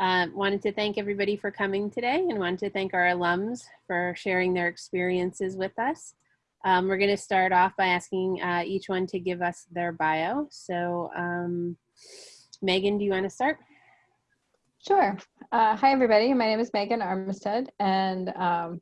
Um, wanted to thank everybody for coming today and wanted to thank our alums for sharing their experiences with us. Um, we're going to start off by asking uh, each one to give us their bio. So um, Megan, do you want to start? Sure. Uh, hi, everybody. My name is Megan Armistead, and um,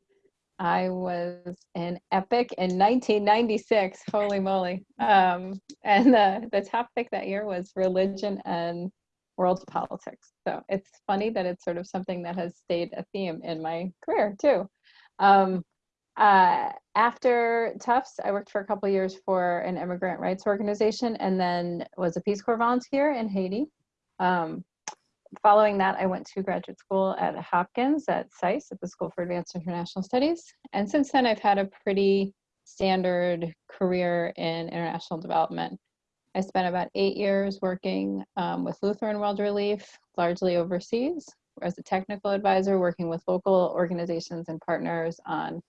I was in EPIC in 1996. Holy moly. Um, and the, the topic that year was religion and world politics. So it's funny that it's sort of something that has stayed a theme in my career too. Um, uh, after Tufts, I worked for a couple years for an immigrant rights organization and then was a Peace Corps volunteer in Haiti. Um, following that, I went to graduate school at Hopkins at SAIS at the School for Advanced International Studies. And since then, I've had a pretty standard career in international development. I spent about eight years working um, with Lutheran World Relief, largely overseas, as a technical advisor, working with local organizations and partners on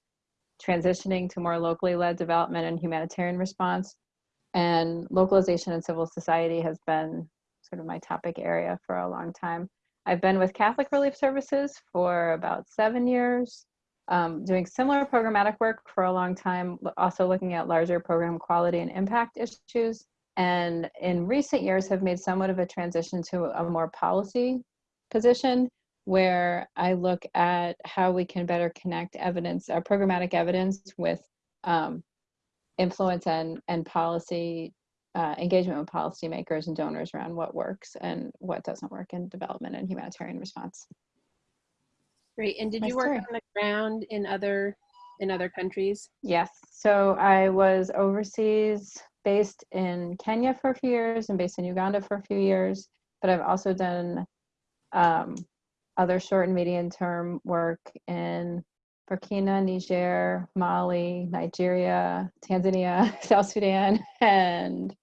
transitioning to more locally led development and humanitarian response. And localization and civil society has been sort of my topic area for a long time. I've been with Catholic Relief Services for about seven years, um, doing similar programmatic work for a long time, also looking at larger program quality and impact issues and in recent years have made somewhat of a transition to a more policy position where I look at how we can better connect evidence, uh, programmatic evidence with um, influence and, and policy uh, engagement with policymakers and donors around what works and what doesn't work in development and humanitarian response. Great. And did My you work story. on the ground in other in other countries? Yes. So I was overseas based in Kenya for a few years and based in Uganda for a few years, but I've also done um, other short and medium term work in Burkina, Niger, Mali, Nigeria, Tanzania, South Sudan, and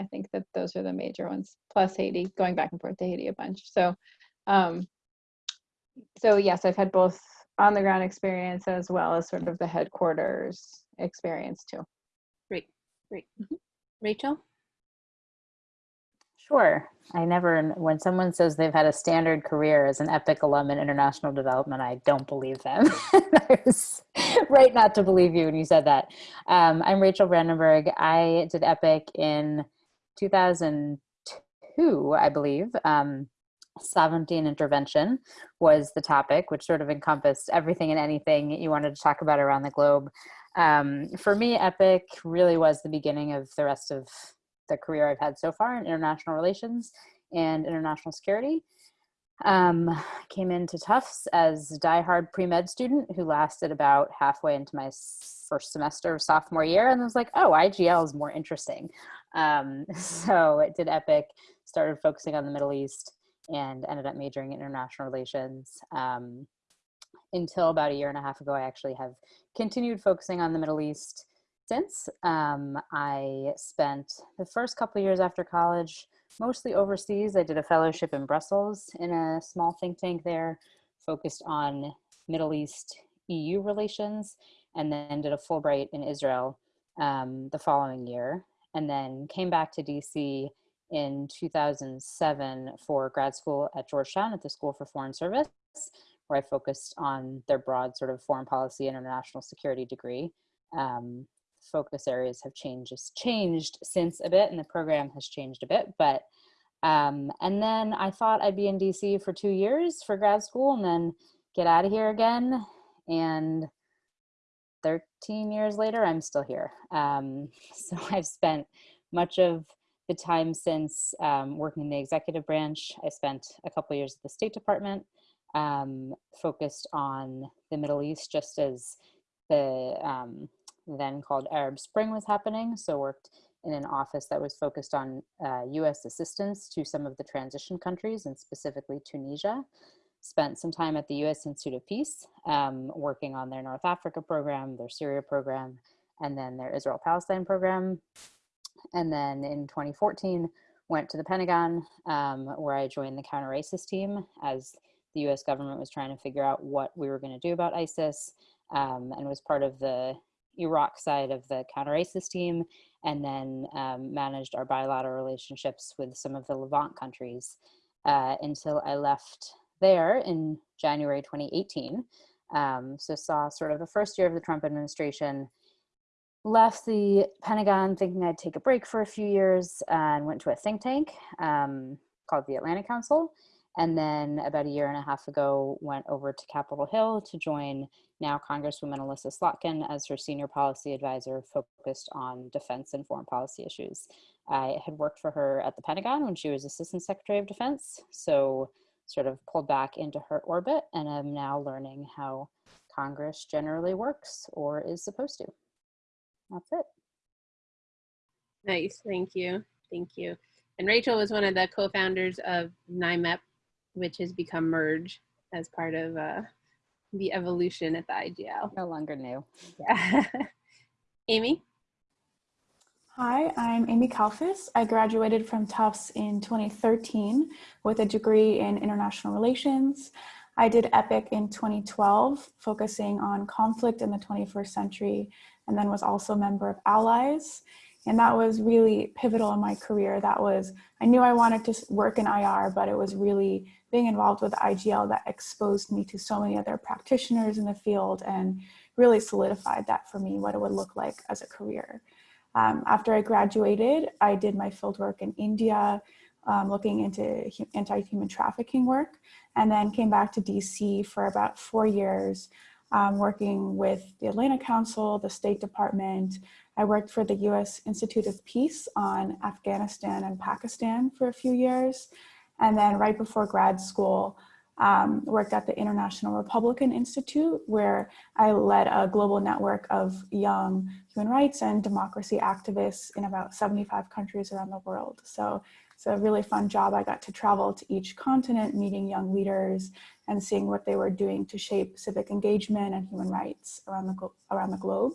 I think that those are the major ones, plus Haiti, going back and forth to Haiti a bunch. So, um, so yes, I've had both on the ground experience as well as sort of the headquarters experience too. Great. Great. Mm-hmm. Rachel? Sure. I never, when someone says they've had a standard career as an EPIC alum in international development, I don't believe them. I was right not to believe you when you said that. Um, I'm Rachel Brandenburg. I did EPIC in 2002, I believe. Um, sovereignty and intervention was the topic, which sort of encompassed everything and anything you wanted to talk about around the globe. Um, for me, EPIC really was the beginning of the rest of the career I've had so far in international relations and international security. Um, came into Tufts as a diehard pre-med student who lasted about halfway into my first semester of sophomore year and was like, oh, IGL is more interesting. Um, so it did EPIC, started focusing on the Middle East and ended up majoring in international relations. Um, until about a year and a half ago, I actually have continued focusing on the Middle East since. Um, I spent the first couple years after college mostly overseas. I did a fellowship in Brussels in a small think tank there, focused on Middle East EU relations, and then did a Fulbright in Israel um, the following year, and then came back to DC in 2007 for grad school at Georgetown at the School for Foreign Service, where I focused on their broad sort of foreign policy and international security degree. Um, focus areas have changed, changed since a bit and the program has changed a bit, but um, and then I thought I'd be in DC for two years for grad school and then get out of here again. And 13 years later, I'm still here. Um, so I've spent much of the time since um, working in the executive branch. I spent a couple years at the State Department um, focused on the Middle East just as the um, then called Arab Spring was happening. So worked in an office that was focused on uh, US assistance to some of the transition countries and specifically Tunisia. Spent some time at the US Institute of Peace um, working on their North Africa program, their Syria program, and then their Israel Palestine program. And then in 2014, went to the Pentagon um, where I joined the counter-ISIS team as the US government was trying to figure out what we were going to do about ISIS um, and was part of the Iraq side of the counter ISIS team and then um, managed our bilateral relationships with some of the Levant countries uh, until I left there in January 2018. Um, so saw sort of the first year of the Trump administration, left the Pentagon thinking I'd take a break for a few years and went to a think tank um, called the Atlantic Council. And then about a year and a half ago, went over to Capitol Hill to join now Congresswoman Elissa Slotkin as her senior policy advisor focused on defense and foreign policy issues. I had worked for her at the Pentagon when she was Assistant Secretary of Defense. So sort of pulled back into her orbit and am now learning how Congress generally works or is supposed to. That's it. Nice, thank you, thank you. And Rachel was one of the co-founders of NIMEP, which has become Merge as part of uh, the evolution at the IGL. No longer new. Yeah. Amy? Hi, I'm Amy Kalfas. I graduated from Tufts in 2013 with a degree in international relations. I did EPIC in 2012, focusing on conflict in the 21st century, and then was also a member of Allies. And that was really pivotal in my career. That was, I knew I wanted to work in IR, but it was really being involved with IGL that exposed me to so many other practitioners in the field and really solidified that for me, what it would look like as a career. Um, after I graduated, I did my fieldwork in India, um, looking into anti-human trafficking work, and then came back to DC for about four years, um, working with the Atlantic Council, the State Department. I worked for the US Institute of Peace on Afghanistan and Pakistan for a few years. And then right before grad school, um, worked at the International Republican Institute, where I led a global network of young human rights and democracy activists in about 75 countries around the world. So it's a really fun job. I got to travel to each continent, meeting young leaders and seeing what they were doing to shape civic engagement and human rights around the, around the globe.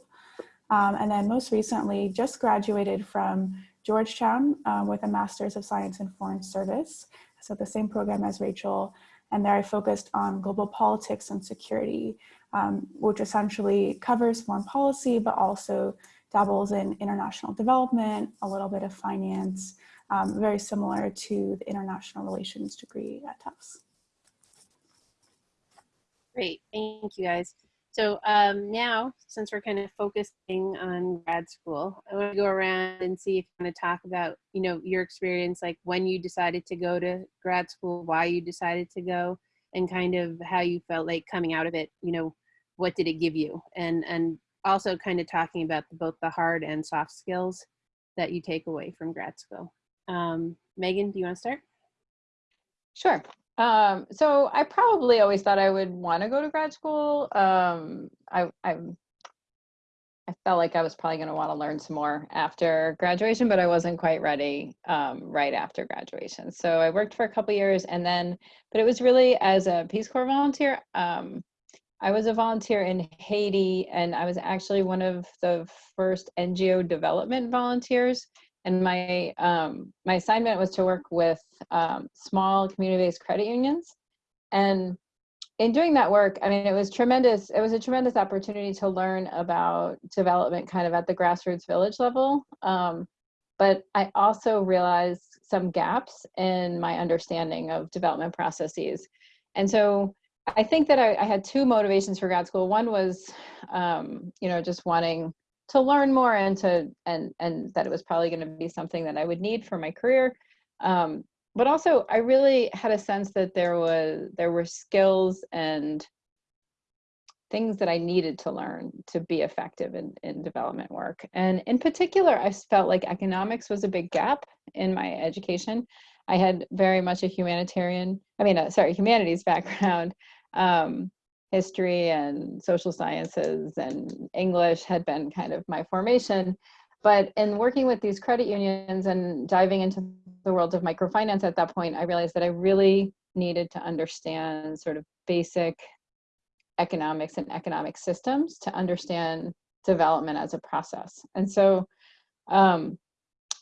Um, and then most recently, just graduated from Georgetown um, with a Master's of Science in Foreign Service. So the same program as Rachel, and there I focused on global politics and security, um, which essentially covers foreign policy, but also dabbles in international development, a little bit of finance, um, very similar to the international relations degree at Tufts. Great, thank you guys. So um, now, since we're kind of focusing on grad school, I want to go around and see if you want to talk about, you know, your experience, like when you decided to go to grad school, why you decided to go, and kind of how you felt like coming out of it. You know, what did it give you, and and also kind of talking about both the hard and soft skills that you take away from grad school. Um, Megan, do you want to start? Sure. Um, so I probably always thought I would want to go to grad school. Um, I, I, I felt like I was probably going to want to learn some more after graduation, but I wasn't quite ready um, right after graduation. So I worked for a couple years and then, but it was really as a Peace Corps volunteer. Um, I was a volunteer in Haiti and I was actually one of the first NGO development volunteers and my um, my assignment was to work with um, small community-based credit unions. And in doing that work i mean it was tremendous it was a tremendous opportunity to learn about development kind of at the grassroots village level. Um, but i also realized some gaps in my understanding of development processes. And so i think that i, I had two motivations for grad school. One was um, you know just wanting to learn more and to and and that it was probably going to be something that I would need for my career. Um, but also, I really had a sense that there was there were skills and things that I needed to learn to be effective in, in development work. And in particular, I felt like economics was a big gap in my education. I had very much a humanitarian, I mean, uh, sorry, humanities background. Um, history and social sciences and English had been kind of my formation. But in working with these credit unions and diving into the world of microfinance at that point, I realized that I really needed to understand sort of basic economics and economic systems to understand development as a process. And so um,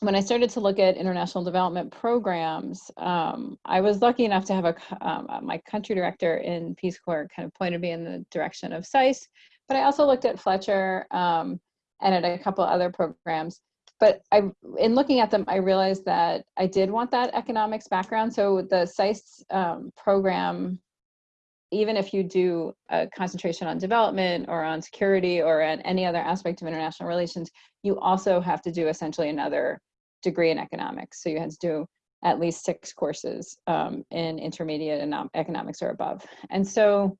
when I started to look at international development programs, um, I was lucky enough to have a um, uh, my country director in Peace Corps kind of pointed me in the direction of SAIS, but I also looked at Fletcher um, and at a couple other programs. But I, in looking at them, I realized that I did want that economics background. So the SAIS um, program even if you do a concentration on development or on security or on any other aspect of international relations, you also have to do essentially another degree in economics. So you had to do at least six courses um, in intermediate econom- economics or above. And so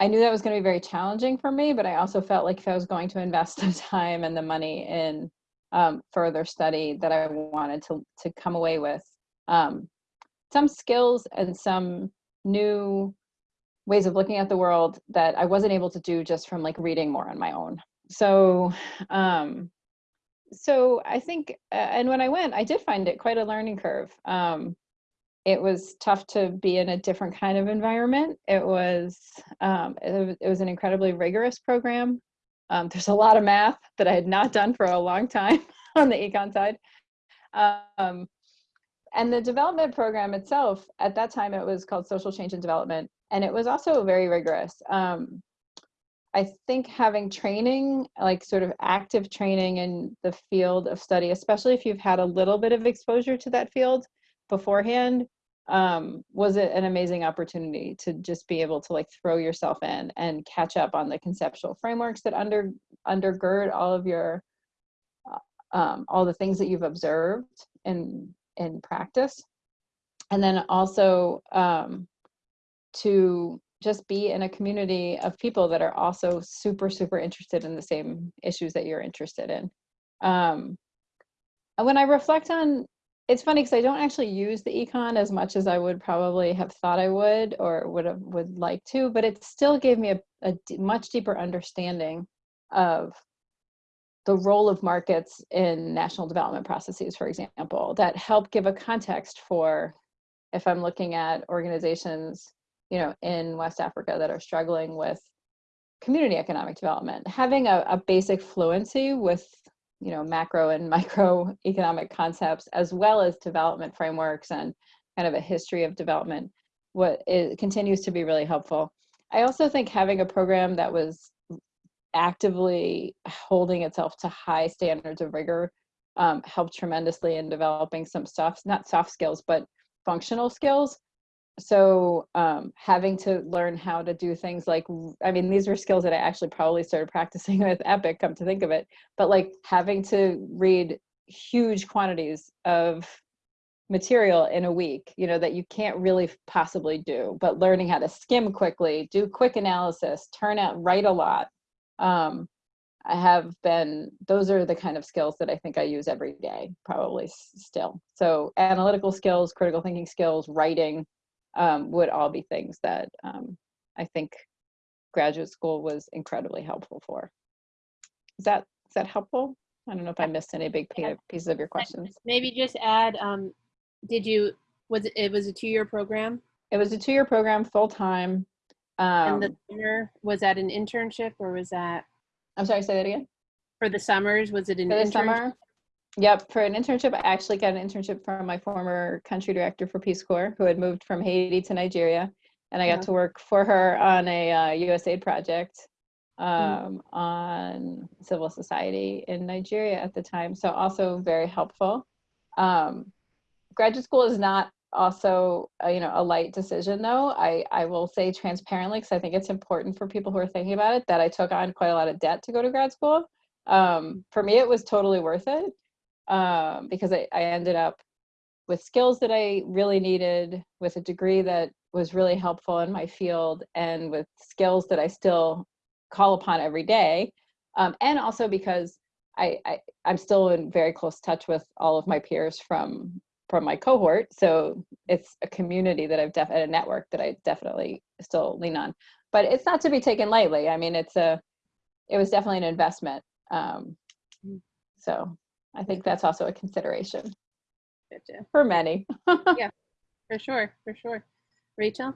I knew that was going to be very challenging for me, but I also felt like if I was going to invest the time and the money in um, further study, that I wanted to to come away with um, some skills and some new ways of looking at the world that I wasn't able to do just from like reading more on my own. So, um, so I think, uh, and when I went, I did find it quite a learning curve. Um, it was tough to be in a different kind of environment. It was, um, it, was it was an incredibly rigorous program. Um, there's a lot of math that I had not done for a long time on the econ side. Um, and the development program itself, at that time, it was called Social Change and Development and it was also very rigorous. Um, I think having training, like sort of active training in the field of study, especially if you've had a little bit of exposure to that field beforehand, um, was it an amazing opportunity to just be able to like throw yourself in and catch up on the conceptual frameworks that under undergird all of your uh, um, all the things that you've observed in in practice, and then also um, to just be in a community of people that are also super super interested in the same issues that you're interested in. Um, and when i reflect on it's funny because i don't actually use the econ as much as i would probably have thought i would or would have would like to but it still gave me a, much deeper understanding of the role of markets in national development processes for example that help give a context for if i'm looking at organizations you know, in West Africa that are struggling with community economic development. Having a, a basic fluency with, you know, macro and micro economic concepts, as well as development frameworks and kind of a history of development, what it continues to be really helpful. I also think having a program that was actively holding itself to high standards of rigor um, helped tremendously in developing some stuff, not soft skills, but functional skills so um, having to learn how to do things like i mean these were skills that i actually probably started practicing with epic come to think of it but like having to read huge quantities of material in a week you know that you can't really possibly do but learning how to skim quickly do quick analysis turn out write a lot um, i have been those are the kind of skills that i think i use every day probably still. So analytical skills critical thinking skills writing um, would all be things that um, I think graduate school was incredibly helpful for. Is that is that helpful? I don't know if I missed any big pieces of your questions. Maybe just add, um, did you, was it, it was a two-year program? It was a two-year program, full time. And the Um, summer, was that an internship or was that, I'm sorry, say that again. for the summers, was it an For the internship? summer. Yep, for an internship, I actually got an internship from my former country director for Peace Corps, who had moved from Haiti to Nigeria, and I got Uh-huh. to work for her on a uh, USAID project Mm. um, on civil society in Nigeria at the time. So also very helpful. Um, graduate school is not also uh, you know a light decision though. I I will say transparently because I think it's important for people who are thinking about it that I took on quite a lot of debt to go to grad school. Um, for me, it was totally worth it um, because I, I ended up with skills that I really needed, with a degree that was really helpful in my field, and with skills that I still call upon every day. Um, and also because I, I I'm still in very close touch with all of my peers from from my cohort, so it's a community that I've def a network that I definitely still lean on. But it's not to be taken lightly. I mean, it's a it was definitely an investment. Um, Mm. so I think that's also a consideration Gotcha. for many. Yeah, for sure, for sure. Rachel?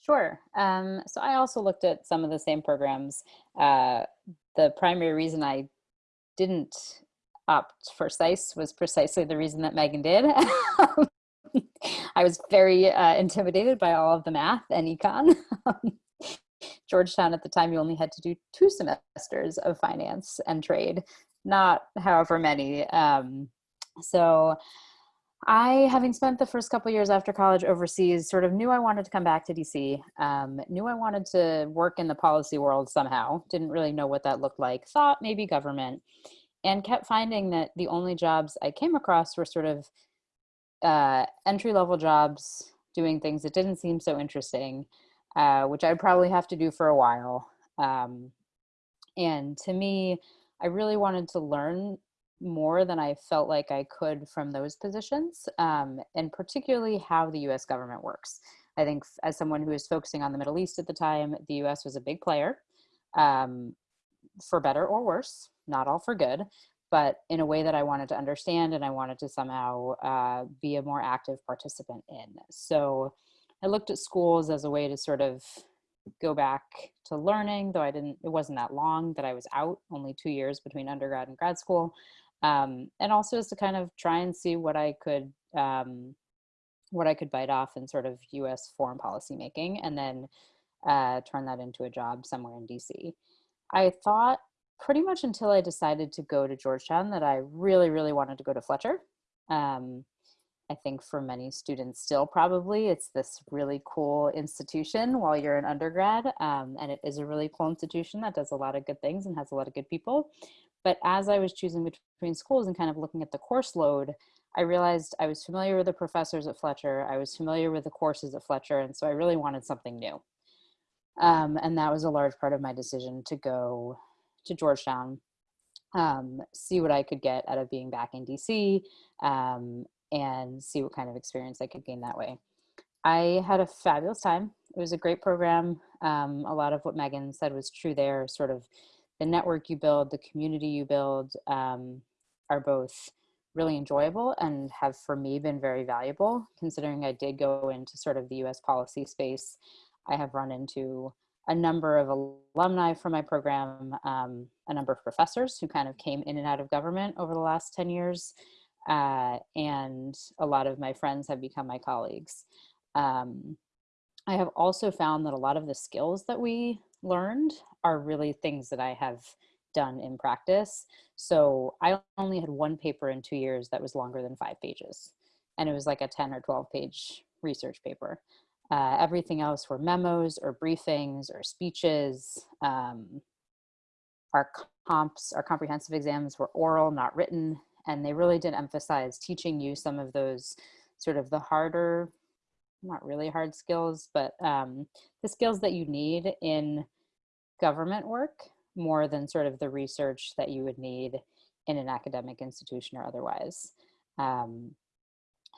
Sure. Um, so I also looked at some of the same programs. Uh, the primary reason I didn't opt for SAIS was precisely the reason that Megan did. I was very uh, intimidated by all of the math and econ. Georgetown at the time, you only had to do two semesters of finance and trade, not however many. Um, so I, having spent the first couple years after college overseas, sort of knew I wanted to come back to DC, um, knew I wanted to work in the policy world somehow, didn't really know what that looked like, thought maybe government, and kept finding that the only jobs I came across were sort of uh, entry level jobs doing things that didn't seem so interesting, uh, which I'd probably have to do for a while. Um, and to me, I really wanted to learn more than I felt like I could from those positions, um, and particularly how the US government works. I think as someone who was focusing on the Middle East at the time, the US was a big player, um, for better or worse, not all for good, but in a way that I wanted to understand and I wanted to somehow uh, be a more active participant in. So I looked at schools as a way to sort of go back to learning, though I didn't, it wasn't that long that I was out, only two years between undergrad and grad school um, and also is to kind of try and see what I could um, what I could bite off in sort of U.S. foreign policy making, and then uh, turn that into a job somewhere in D.C. I thought pretty much until I decided to go to Georgetown that I really, really wanted to go to Fletcher. Um, I think for many students still probably it's this really cool institution while you're an undergrad um, and it is a really cool institution that does a lot of good things and has a lot of good people but as I was choosing between schools and kind of looking at the course load, I realized I was familiar with the professors at Fletcher. I was familiar with the courses at Fletcher. And so I really wanted something new. Um, and that was a large part of my decision to go to Georgetown, um, see what I could get out of being back in DC, um, and see what kind of experience I could gain that way. I had a fabulous time. It was a great program. Um, a lot of what Megan said was true there, sort of the network you build, the community you build um, are both really enjoyable and have for me been very valuable considering I did go into sort of the US policy space. I have run into a number of alumni from my program, um, a number of professors who kind of came in and out of government over the last 10 years. Uh, and a lot of my friends have become my colleagues. Um, I have also found that a lot of the skills that we learned are really things that I have done in practice. So I only had one paper in two years that was longer than five pages. And it was like a 10 or 12 page research paper. Uh, everything else were memos or briefings or speeches. Um, our comps, our comprehensive exams were oral, not written. And they really did emphasize teaching you some of those sort of the harder, not really hard skills, but um, the skills that you need in government work more than sort of the research that you would need in an academic institution or otherwise. Um,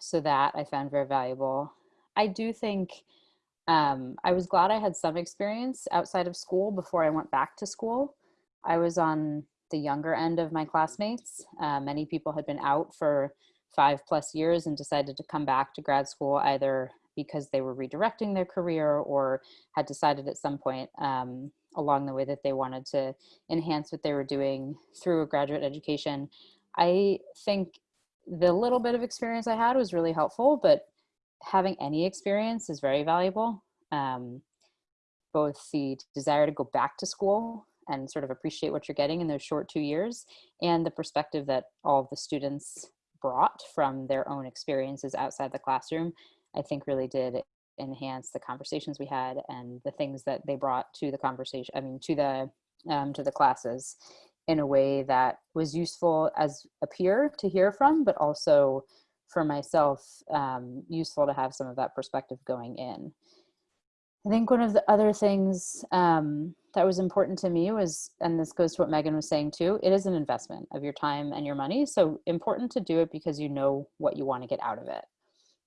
so that I found very valuable. I do think um, I was glad I had some experience outside of school before I went back to school. I was on the younger end of my classmates. Uh, many people had been out for five plus years and decided to come back to grad school either because they were redirecting their career or had decided at some point um, along the way that they wanted to enhance what they were doing through a graduate education. I think the little bit of experience I had was really helpful, but having any experience is very valuable. Um, both the desire to go back to school and sort of appreciate what you're getting in those short two years and the perspective that all the students brought from their own experiences outside the classroom, I think really did enhance the conversations we had and the things that they brought to the conversation i mean to the um, to the classes in a way that was useful as a peer to hear from but also for myself um, useful to have some of that perspective going in i think one of the other things um, that was important to me was and this goes to what megan was saying too it is an investment of your time and your money so important to do it because you know what you want to get out of it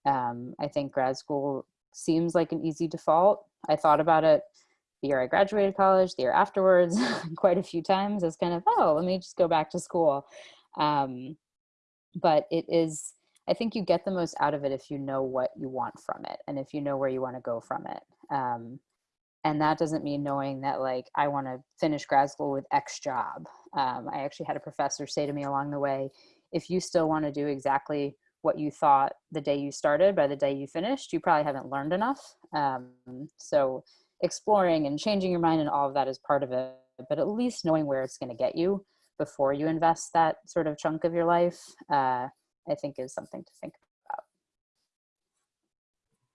um, I think grad school seems like an easy default. I thought about it the year I graduated college, the year afterwards, quite a few times as kind of, oh, let me just go back to school. Um, but it is, I think you get the most out of it if you know what you want from it and if you know where you want to go from it. Um, and that doesn't mean knowing that like I want to finish grad school with X job. Um, I actually had a professor say to me along the way, if you still want to do exactly what you thought the day you started by the day you finished, you probably haven't learned enough. Um, so exploring and changing your mind and all of that is part of it, but at least knowing where it's going to get you before you invest that sort of chunk of your life, uh, I think is something to think about.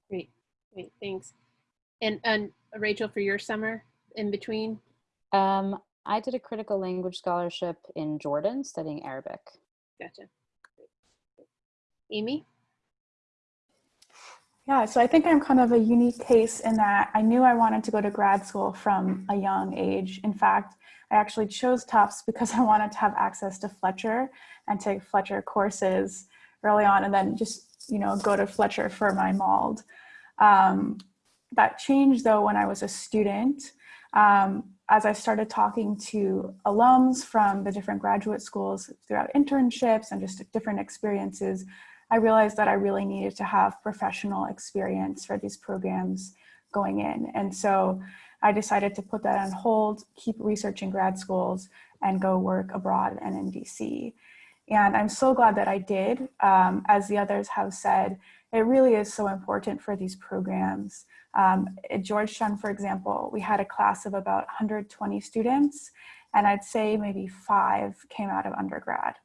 Great, great, thanks. And, and Rachel, for your summer in between? Um, I did a critical language scholarship in Jordan studying Arabic. Gotcha. Amy? Yeah, so I think I'm kind of a unique case in that I knew I wanted to go to grad school from a young age. In fact, I actually chose Tufts because I wanted to have access to Fletcher and take Fletcher courses early on and then just, you know, go to Fletcher for my MALD. Um, that changed though when I was a student. Um, as I started talking to alums from the different graduate schools throughout internships and just different experiences, I realized that I really needed to have professional experience for these programs going in. And so I decided to put that on hold, keep researching grad schools and go work abroad and in DC. And I'm so glad that I did. Um, as the others have said, it really is so important for these programs. Um, at Georgetown, for example, we had a class of about 120 students, and I'd say maybe five came out of undergrad.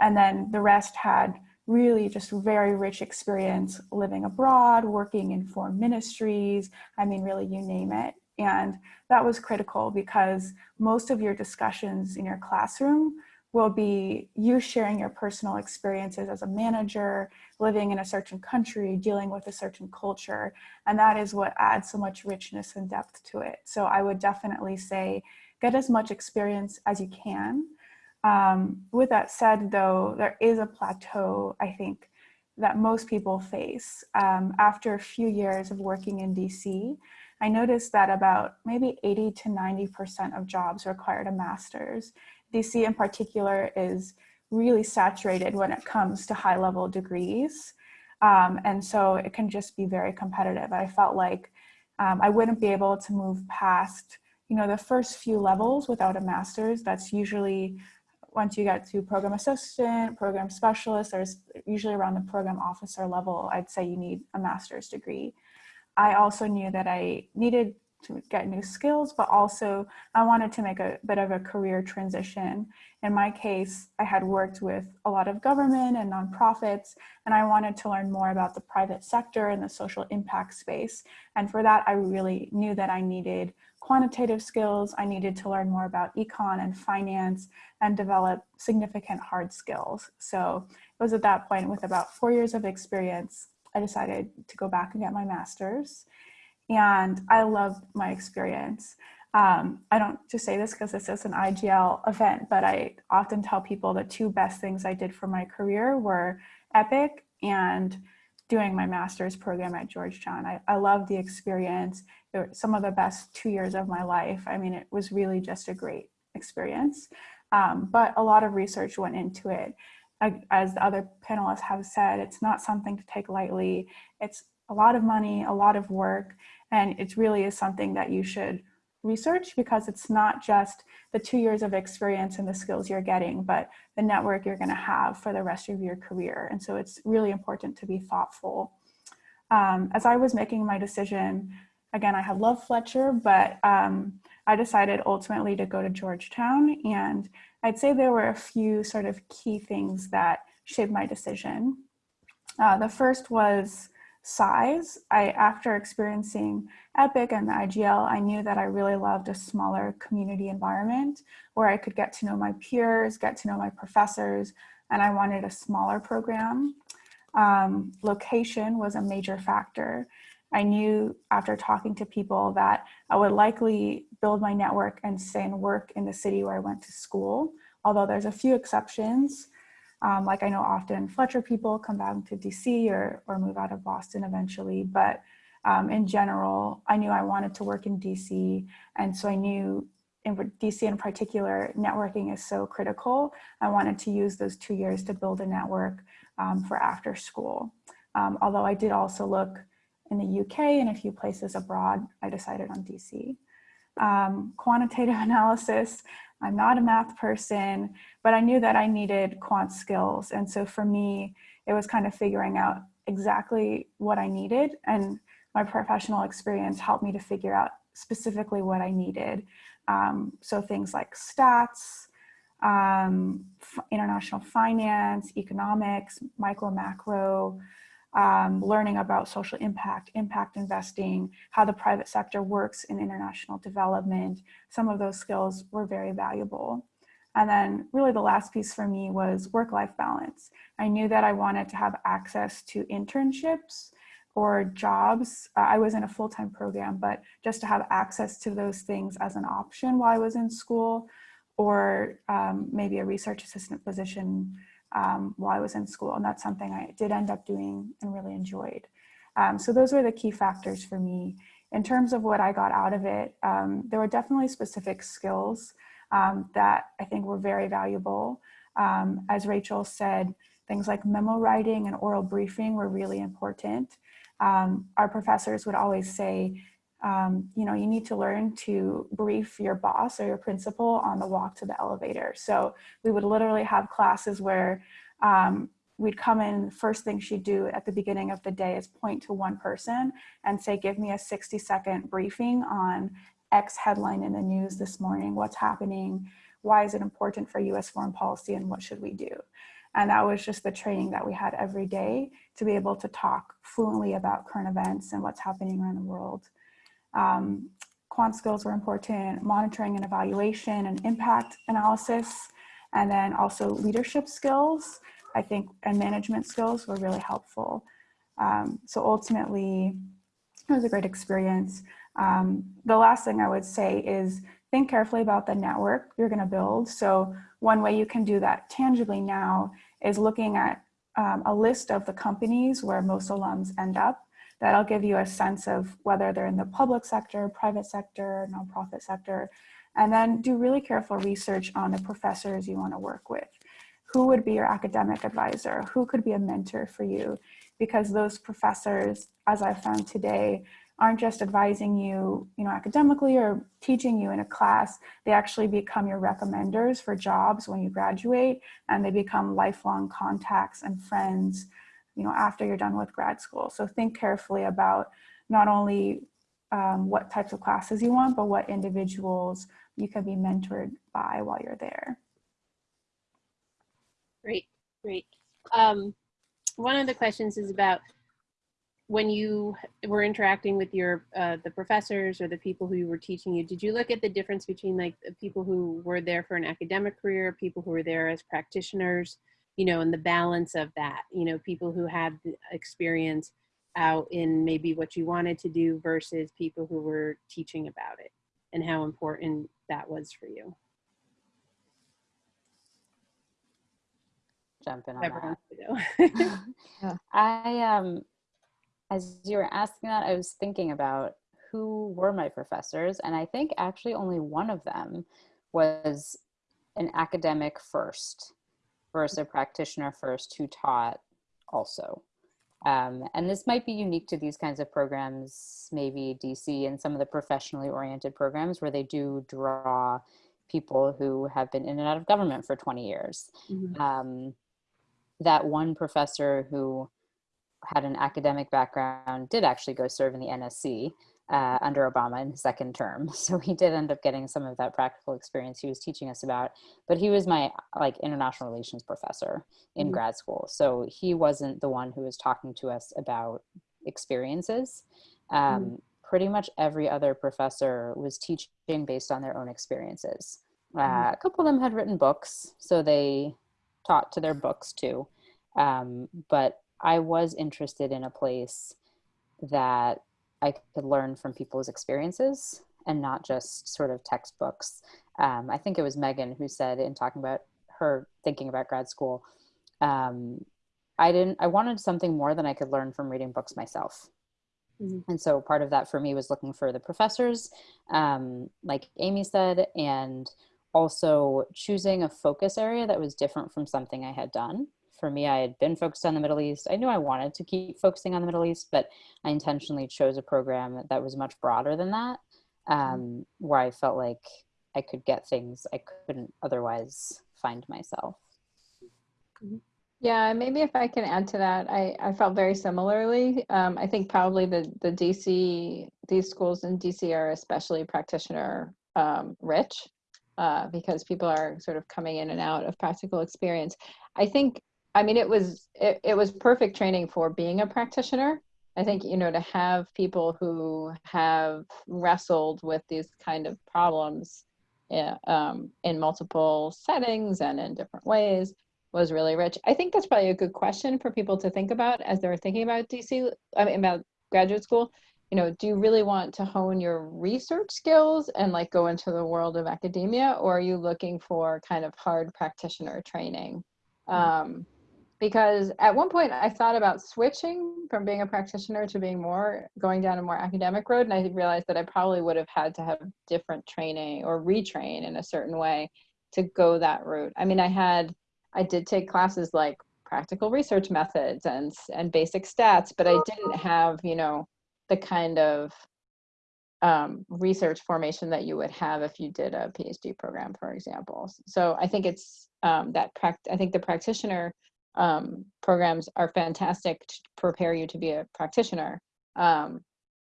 And then the rest had really just very rich experience living abroad, working in foreign ministries, I mean, really you name it. And that was critical because most of your discussions in your classroom will be you sharing your personal experiences as a manager, living in a certain country, dealing with a certain culture. And that is what adds so much richness and depth to it. So I would definitely say get as much experience as you can. Um, with that said, though, there is a plateau, I think, that most people face. Um, after a few years of working in DC, I noticed that about maybe 80 to 90% of jobs required a master's. DC in particular is really saturated when it comes to high level degrees. Um, and so it can just be very competitive. I felt like um, I wouldn't be able to move past, you know, the first few levels without a master's. That's usually once you get to program assistant, program specialist, there's usually around the program officer level, I'd say you need a master's degree. I also knew that I needed to get new skills, but also I wanted to make a bit of a career transition. In my case, I had worked with a lot of government and nonprofits, and I wanted to learn more about the private sector and the social impact space. And for that, I really knew that I needed quantitative skills. I needed to learn more about econ and finance and develop significant hard skills. So it was at that point with about four years of experience, I decided to go back and get my master's and I loved my experience. Um, I don't just say this because this is an IGL event, but I often tell people the two best things I did for my career were EPIC and doing my master's program at Georgetown. I, I love the experience. It was some of the best two years of my life. I mean, it was really just a great experience. Um, but a lot of research went into it. I, as the other panelists have said, it's not something to take lightly. It's a lot of money, a lot of work, and it really is something that you should research because it's not just the two years of experience and the skills you're getting, but the network you're gonna have for the rest of your career. And so it's really important to be thoughtful. Um, as I was making my decision, again, I had loved Fletcher, but um, I decided ultimately to go to Georgetown. And I'd say there were a few sort of key things that shaped my decision. Uh, the first was size. I, after experiencing EPIC and the IGL, I knew that I really loved a smaller community environment where I could get to know my peers, get to know my professors, and I wanted a smaller program. Um, location was a major factor. I knew after talking to people that I would likely build my network and stay and work in the city where I went to school, although there's a few exceptions. Um, like I know often Fletcher people come back to DC or, or move out of Boston eventually, but um, in general, I knew I wanted to work in DC. And so I knew in DC in particular, networking is so critical. I wanted to use those two years to build a network um, for after school. Um, although I did also look in the UK and a few places abroad, I decided on DC. Um, quantitative analysis, I'm not a math person, but I knew that I needed quant skills. And so for me, it was kind of figuring out exactly what I needed. And my professional experience helped me to figure out specifically what I needed. Um, so things like stats, um, international finance, economics, micro macro, um, learning about social impact, impact investing, how the private sector works in international development. Some of those skills were very valuable. And then really the last piece for me was work-life balance. I knew that I wanted to have access to internships or jobs. Uh, I was in a full-time program, but just to have access to those things as an option while I was in school or um, maybe a research assistant position um, while I was in school. And that's something I did end up doing and really enjoyed. Um, so those were the key factors for me. In terms of what I got out of it, um, there were definitely specific skills um, that I think were very valuable. Um, as Rachel said, things like memo writing and oral briefing were really important. Our professors would always say, um, you know, you need to learn to brief your boss or your principal on the walk to the elevator. So we would literally have classes where um, we'd come in, first thing she'd do at the beginning of the day is point to one person and say, give me a 60 second briefing on X headline in the news this morning, what's happening, why is it important for US foreign policy and what should we do? And that was just the training that we had every day to be able to talk fluently about current events and what's happening around the world. Um, quant skills were important, monitoring and evaluation and impact analysis, and then also leadership skills, I think, and management skills were really helpful. Um, so ultimately, it was a great experience. Um, the last thing I would say is think carefully about the network you're gonna build. So one way you can do that tangibly now is looking at um, a list of the companies where most alums end up. That'll give you a sense of whether they're in the public sector, private sector, nonprofit sector, and then do really careful research on the professors you wanna work with. Who would be your academic advisor? Who could be a mentor for you? Because those professors, as I found today, aren't just advising you, you know, academically or teaching you in a class, they actually become your recommenders for jobs when you graduate and they become lifelong contacts and friends, you know, after you're done with grad school. So think carefully about not only um, what types of classes you want, but what individuals you can be mentored by while you're there. Great, great. Um, one of the questions is about when you were interacting with your uh, the professors or the people who were teaching you did you look at the difference between like the people who were there for an academic career people who were there as practitioners you know and the balance of that you know people who had experience out in maybe what you wanted to do versus people who were teaching about it and how important that was for you. Jump in on that. I um as you were asking that, I was thinking about who were my professors, and I think actually only one of them was an academic first versus a practitioner first who taught also. Um, and this might be unique to these kinds of programs, maybe DC and some of the professionally oriented programs where they do draw people who have been in and out of government for 20 years. Mhm. Um, that one professor who had an academic background, did actually go serve in the NSC uh, under Obama in his second term. So he did end up getting some of that practical experience he was teaching us about. But he was my like international relations professor in Mhm. grad school. So he wasn't the one who was talking to us about experiences. Um, Pretty much every other professor was teaching based on their own experiences. Uh, a couple of them had written books, so they taught to their books too. Um, but I was interested in a place that I could learn from people's experiences and not just sort of textbooks. Um, I think it was Megan who said in talking about her thinking about grad school, um, I didn't, I wanted something more than I could learn from reading books myself. Mhm. And so part of that for me was looking for the professors, um, like Amy said, and also choosing a focus area that was different from something I had done for me, I had been focused on the Middle East. I knew I wanted to keep focusing on the Middle East, but I intentionally chose a program that was much broader than that, um, where I felt like I could get things I couldn't otherwise find myself. Yeah, maybe if I can add to that, I, I felt very similarly. Um, I think probably the, the DC, these schools in DC are especially practitioner um, rich uh, because people are sort of coming in and out of practical experience. I think I mean, it was it, it was perfect training for being a practitioner. I think you know to have people who have wrestled with these kind of problems yeah, um, in multiple settings and in different ways was really rich. I think that's probably a good question for people to think about as they're thinking about DC, I mean, about graduate school. You know, do you really want to hone your research skills and like go into the world of academia, or are you looking for kind of hard practitioner training? Um, because at one point I thought about switching from being a practitioner to being more going down a more academic road, and I realized that I probably would have had to have different training or retrain in a certain way to go that route. I mean, I had I did take classes like practical research methods and and basic stats, but I didn't have you know the kind of um, research formation that you would have if you did a PhD program, for example. So I think it's um, that pract- I think the practitioner um, programs are fantastic to prepare you to be a practitioner. Um,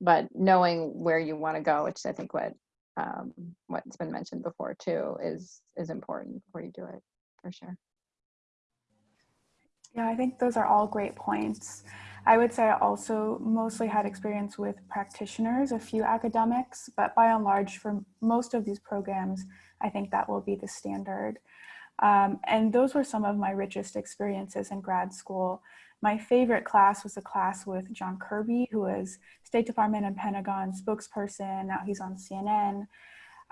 but knowing where you want to go, which I think what um, what's been mentioned before too, is is important before you do it for sure. Yeah, I think those are all great points. I would say I also mostly had experience with practitioners, a few academics, but by and large, for most of these programs, I think that will be the standard. Um, and those were some of my richest experiences in grad school. My favorite class was a class with John Kirby, who was State Department and Pentagon spokesperson. Now he's on CNN.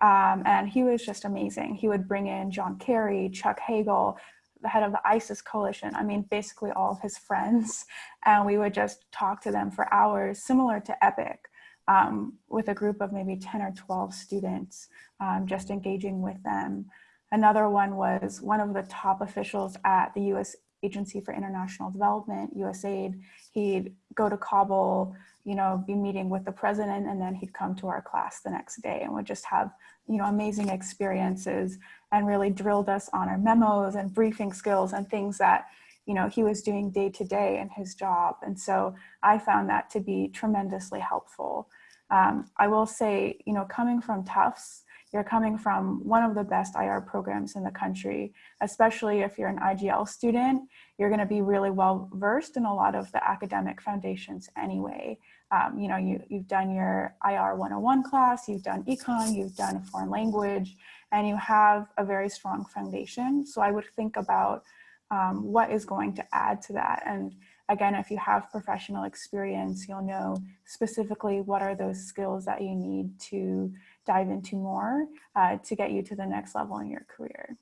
Um, and he was just amazing. He would bring in John Kerry, Chuck Hagel, the head of the ISIS coalition. I mean, basically all of his friends. And we would just talk to them for hours, similar to EPIIC, um, with a group of maybe 10 or 12 students, um, just engaging with them. Another one was one of the top officials at the US Agency for International Development, USAID. He'd go to Kabul, you know, be meeting with the president, and then he'd come to our class the next day and would just have, you know, amazing experiences and really drilled us on our memos and briefing skills and things that, you know, he was doing day to day in his job. And so I found that to be tremendously helpful. Um, I will say, you know, coming from Tufts, you're coming from one of the best IR programs in the country, especially if you're an IGL student, you're gonna be really well versed in a lot of the academic foundations anyway. Um, you know, you, you've done your IR 101 class, you've done econ, you've done a foreign language, and you have a very strong foundation. So I would think about um, what is going to add to that. And again, if you have professional experience, you'll know specifically what are those skills that you need to dive into more uh, to get you to the next level in your career.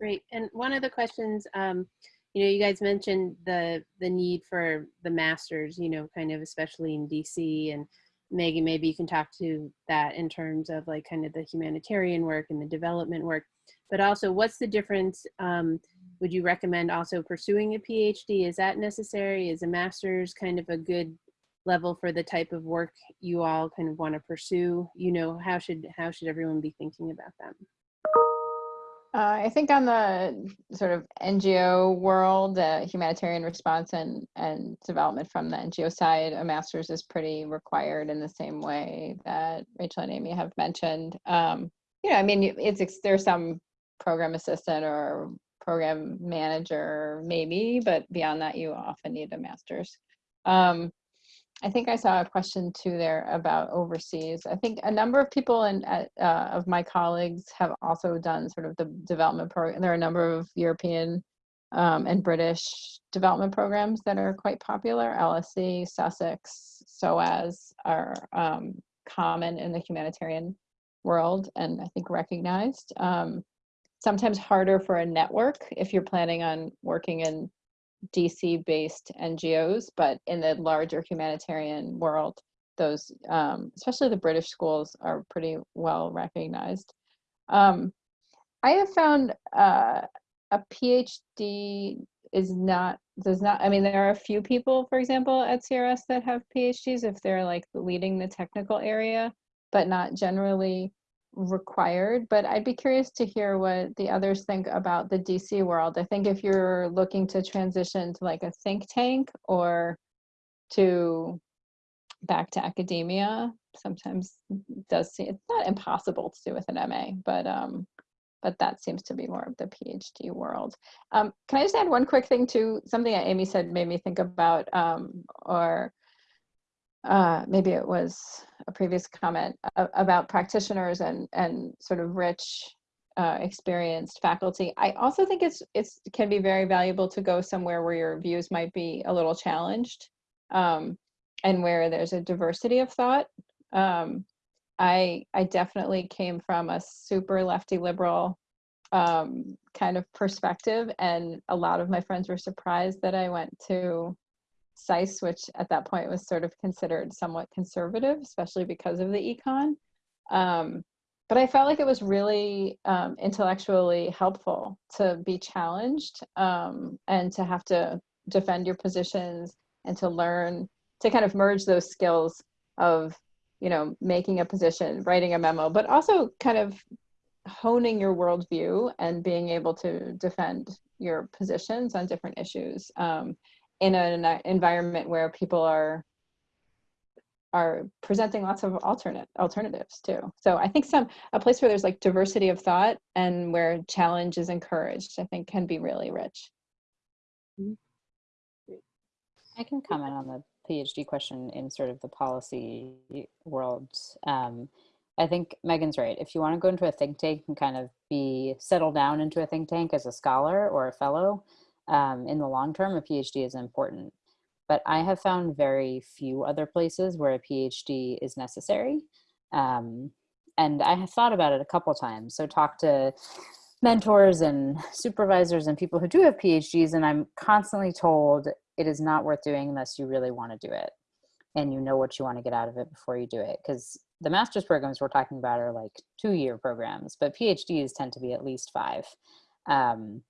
Great. And one of the questions, um, you know, you guys mentioned the the need for the masters, you know, kind of especially in DC and Maggie, maybe you can talk to that in terms of like kind of the humanitarian work and the development work, but also what's the difference? Um, would you recommend also pursuing a PhD? Is that necessary? Is a master's kind of a good level for the type of work you all kind of want to pursue? You know, how should how should everyone be thinking about that? Uh, I think on the sort of NGO world, uh, humanitarian response and, and development from the NGO side, a master's is pretty required in the same way that Rachel and Amy have mentioned. Um, you know, I mean, it's there's some program assistant or program manager maybe, but beyond that, you often need a master's. Um, I think I saw a question too there about overseas. I think a number of people and uh, of my colleagues have also done sort of the development program. There are a number of European um, and British development programs that are quite popular. LSE, Sussex, SOAS are um, common in the humanitarian world and I think recognized. Um, sometimes harder for a network if you're planning on working in DC based NGOs, but in the larger humanitarian world, those, um, especially the British schools, are pretty well recognized. Um, I have found uh, a PhD is not, does not, I mean, there are a few people, for example, at CRS that have PhDs if they're like leading the technical area, but not generally required, but I'd be curious to hear what the others think about the DC world. I think if you're looking to transition to like a think tank or to back to academia, sometimes does seem it's not impossible to do with an MA, but um, but that seems to be more of the PhD world. Um, can I just add one quick thing to something that Amy said made me think about, um, or uh, maybe it was a previous comment about practitioners and and sort of rich uh, experienced faculty. I also think it's it's can be very valuable to go somewhere where your views might be a little challenged, um, and where there's a diversity of thought. Um, I I definitely came from a super lefty liberal um, kind of perspective, and a lot of my friends were surprised that I went to SAIS, which at that point was sort of considered somewhat conservative, especially because of the econ. Um, but I felt like it was really um, intellectually helpful to be challenged um, and to have to defend your positions and to learn to kind of merge those skills of you know making a position writing a memo but also kind of honing your worldview and being able to defend your positions on different issues um, in an environment where people are are presenting lots of alternate alternatives too. So I think some a place where there's like diversity of thought and where challenge is encouraged, I think can be really rich. I can comment on the PhD question in sort of the policy world. Um, I think Megan's right. If you want to go into a think tank and kind of be settled down into a think tank as a scholar or a fellow, um, in the long term, a PhD is important. But I have found very few other places where a PhD is necessary. Um, and I have thought about it a couple times. So talk to mentors and supervisors and people who do have PhDs, and I'm constantly told it is not worth doing unless you really want to do it and you know what you want to get out of it before you do it. Because the master's programs we're talking about are like two year programs, but PhDs tend to be at least five. Um,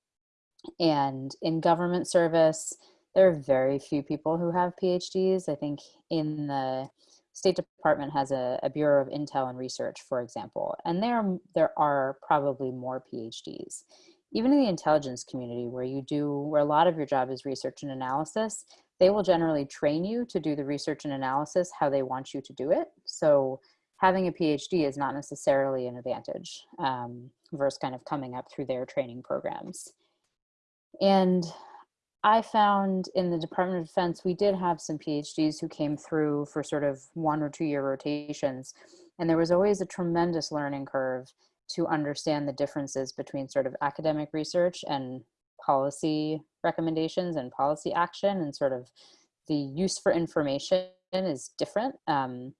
and in government service, there are very few people who have PhDs. I think in the State Department has a, a Bureau of Intel and Research, for example, and there, there are probably more PhDs. Even in the intelligence community where you do, where a lot of your job is research and analysis, they will generally train you to do the research and analysis how they want you to do it. So having a PhD is not necessarily an advantage um, versus kind of coming up through their training programs. And I found in the Department of Defense, we did have some PhDs who came through for sort of one or two year rotations. And there was always a tremendous learning curve to understand the differences between sort of academic research and policy recommendations and policy action and sort of the use for information is different. Um,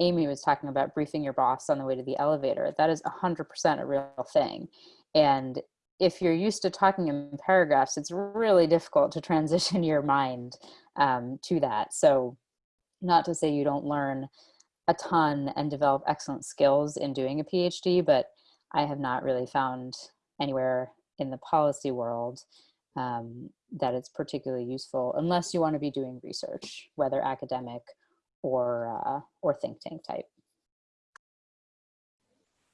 Amy was talking about briefing your boss on the way to the elevator. That is 100% a real thing. And if you're used to talking in paragraphs, it's really difficult to transition your mind um, to that. So not to say you don't learn a ton and develop excellent skills in doing a PhD, but I have not really found anywhere in the policy world um, that it's particularly useful unless you want to be doing research, whether academic or, uh, or think tank type.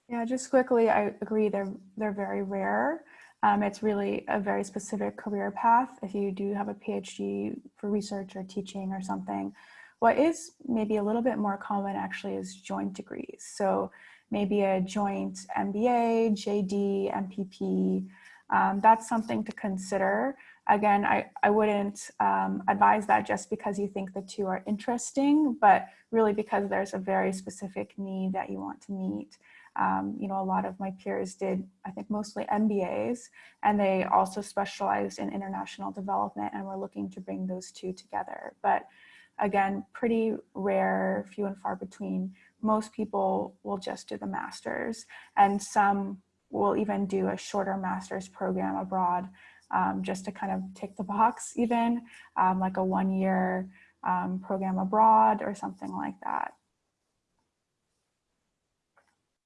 Yeah, just quickly, I agree. They're they're very rare. Um, it's really a very specific career path. If you do have a PhD for research or teaching or something, what is maybe a little bit more common actually is joint degrees. So maybe a joint MBA, JD, MPP. Um, that's something to consider. Again, I, I wouldn't um, advise that just because you think the two are interesting, but really because there's a very specific need that you want to meet. Um, you know, a lot of my peers did, I think mostly MBAs, and they also specialized in international development and we're looking to bring those two together. But again, pretty rare, few and far between. Most people will just do the master's and some will even do a shorter master's program abroad um, just to kind of tick the box even, um, like a one year um, program abroad or something like that.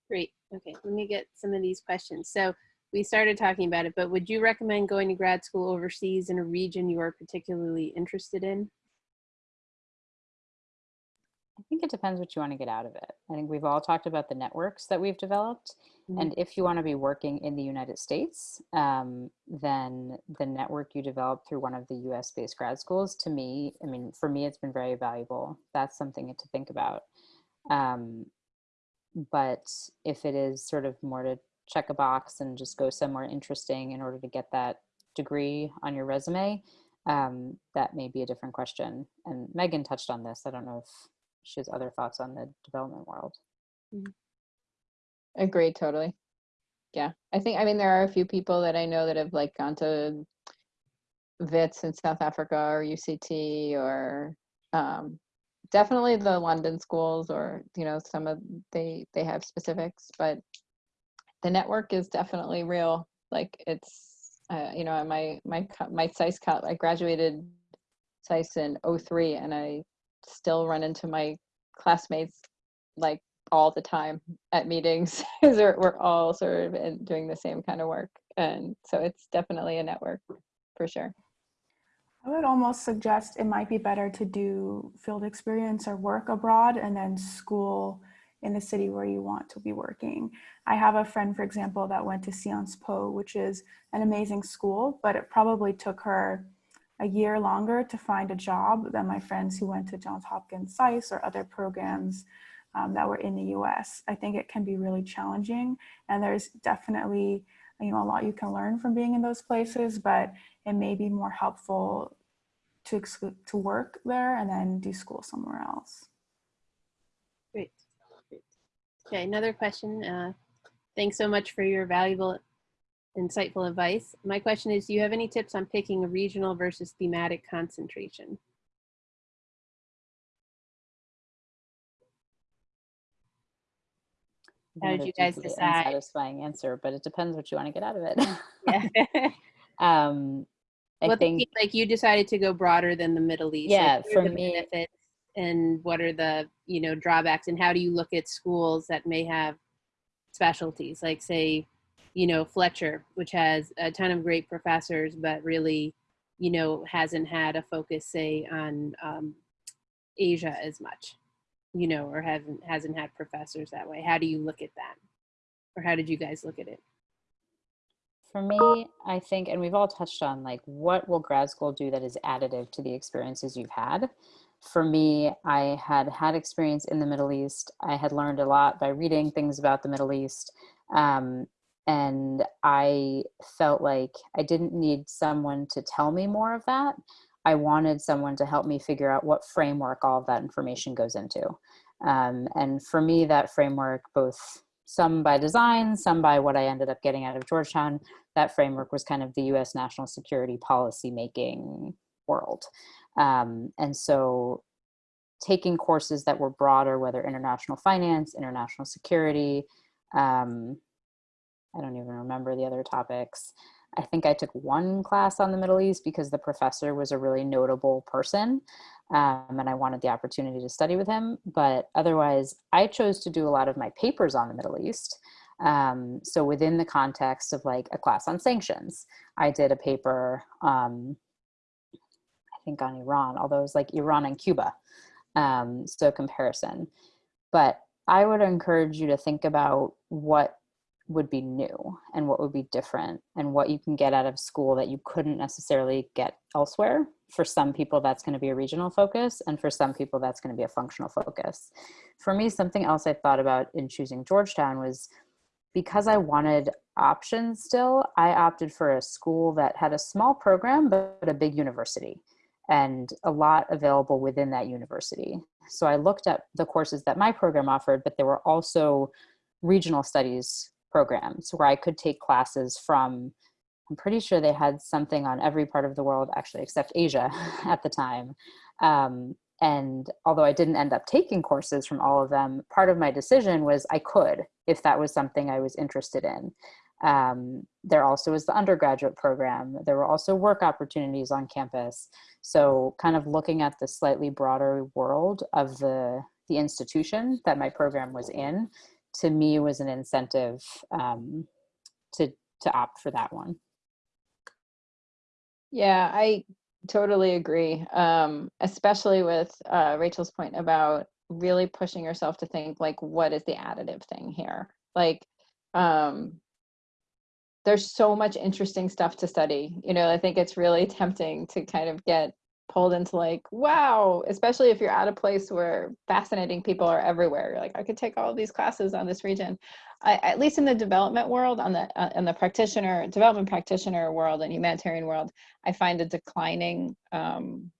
Great. Okay, let me get some of these questions. So we started talking about it, but would you recommend going to grad school overseas in a region you are particularly interested in? I think it depends what you want to get out of it. I think we've all talked about the networks that we've developed. Mm -hmm. And if you want to be working in the United States, um, then the network you develop through one of the US based grad schools, to me, I mean, for me, it's been very valuable. That's something to think about. Um, but if it is sort of more to check a box and just go somewhere interesting in order to get that degree on your resume, um, that may be a different question. And Megan touched on this. I don't know if she has other thoughts on the development world. Agreed, totally. Yeah, I think, I mean, there are a few people that I know that have like gone to Wits in South Africa or UCT or um, definitely the London schools or, you know, some of, they, they have specifics, but the network is definitely real. Like it's, uh, you know, my, my, my SAIS, I graduated SAIS in '03 and I still run into my classmates like all the time at meetings we're all sort of doing the same kind of work and so it's definitely a network for sure I would almost suggest it might be better to do field experience or work abroad and then school in the city where you want to be working. I have a friend, for example, that went to Sciences Po, which is an amazing school, but it probably took her a year longer to find a job than my friends who went to Johns Hopkins SAIS or other programs um, that were in the US. I think it can be really challenging and there's definitely you know a lot you can learn from being in those places, but it may be more helpful to to work there and then do school somewhere else. Great. Great. Okay, another question. Uh, thanks so much for your valuable, insightful advice. My question is, do you have any tips on picking a regional versus thematic concentration? How did Not a you guys deeply decide? Unsatisfying answer, but it depends what you want to get out of it. Yeah. um, I well, think like you decided to go broader than the Middle East. Yeah, like, for the me- benefits and what are the you know drawbacks, and how do you look at schools that may have specialties, like say, you know Fletcher, which has a ton of great professors, but really, you know, hasn't had a focus, say, on um, Asia as much, you know, or hasn't hasn't had professors that way. How do you look at that, or how did you guys look at it? For me, I think, and we've all touched on like what will grad school do that is additive to the experiences you've had. For me, I had had experience in the Middle East. I had learned a lot by reading things about the Middle East. Um, and I felt like I didn't need someone to tell me more of that. I wanted someone to help me figure out what framework all of that information goes into. Um, and for me, that framework, both some by design, some by what I ended up getting out of Georgetown, that framework was kind of the US national security policy making world. Um, and so taking courses that were broader, whether international finance, international security, um, I don't even remember the other topics. I think I took one class on the Middle East because the professor was a really notable person um, and I wanted the opportunity to study with him. But otherwise, I chose to do a lot of my papers on the Middle East. Um, so within the context of like a class on sanctions, I did a paper, um, I think on Iran, although it was like Iran and Cuba. Um, so comparison. But I would encourage you to think about what would be new and what would be different and what you can get out of school that you couldn't necessarily get elsewhere. For some people, that's going to be a regional focus, and for some people, that's going to be a functional focus. For me, something else I thought about in choosing Georgetown was because I wanted options still, I opted for a school that had a small program but a big university and a lot available within that university. So I looked at the courses that my program offered, but there were also regional studies programs where I could take classes from, I'm pretty sure they had something on every part of the world, actually, except Asia at the time. Um, and although I didn't end up taking courses from all of them, part of my decision was I could if that was something I was interested in. Um, there also was the undergraduate program. There were also work opportunities on campus. So kind of looking at the slightly broader world of the, the institution that my program was in, to me was an incentive um, to, to opt for that one. Yeah, I totally agree. Um, especially with uh, Rachel's point about really pushing yourself to think like, what is the additive thing here? Like, um, there's so much interesting stuff to study. You know, I think it's really tempting to kind of get pulled into like, wow, especially if you're at a place where fascinating people are everywhere. You're like, I could take all these classes on this region. I, at least in the development world, on the uh, in the practitioner development practitioner world and humanitarian world, I find a declining um,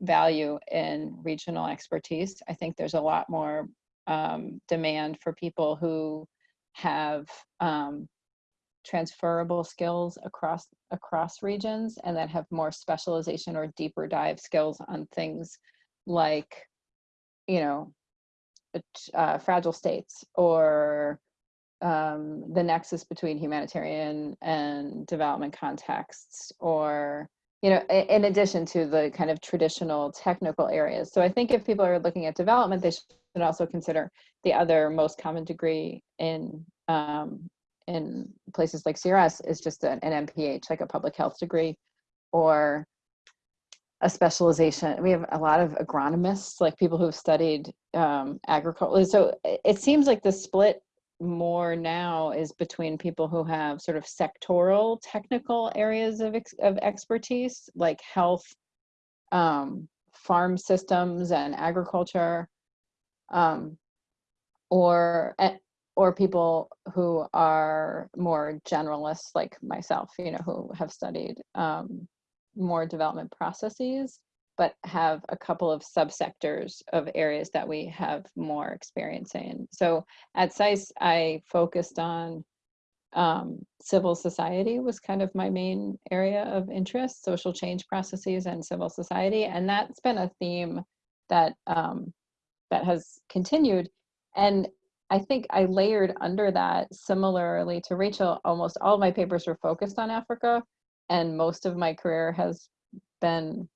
value in regional expertise. I think there's a lot more um, demand for people who have um, transferable skills across across regions and that have more specialization or deeper dive skills on things like you know uh, fragile states or um, the nexus between humanitarian and development contexts or you know in addition to the kind of traditional technical areas. So i think if people are looking at development they should also consider the other most common degree in um, in places like CRS is just an, an MPH, like a public health degree, or a specialization. We have a lot of agronomists, like people who've studied um, agriculture. So it seems like the split more now is between people who have sort of sectoral technical areas of, ex of expertise, like health, um, farm systems and agriculture, um, or or people who are more generalists like myself, you know, who have studied um, more development processes, but have a couple of subsectors of areas that we have more experience in. So at SAIS, I focused on um, civil society was kind of my main area of interest, social change processes and civil society. And that's been a theme that um, that has continued. And I think I layered under that similarly to Rachel, almost all my papers were focused on Africa and most of my career has been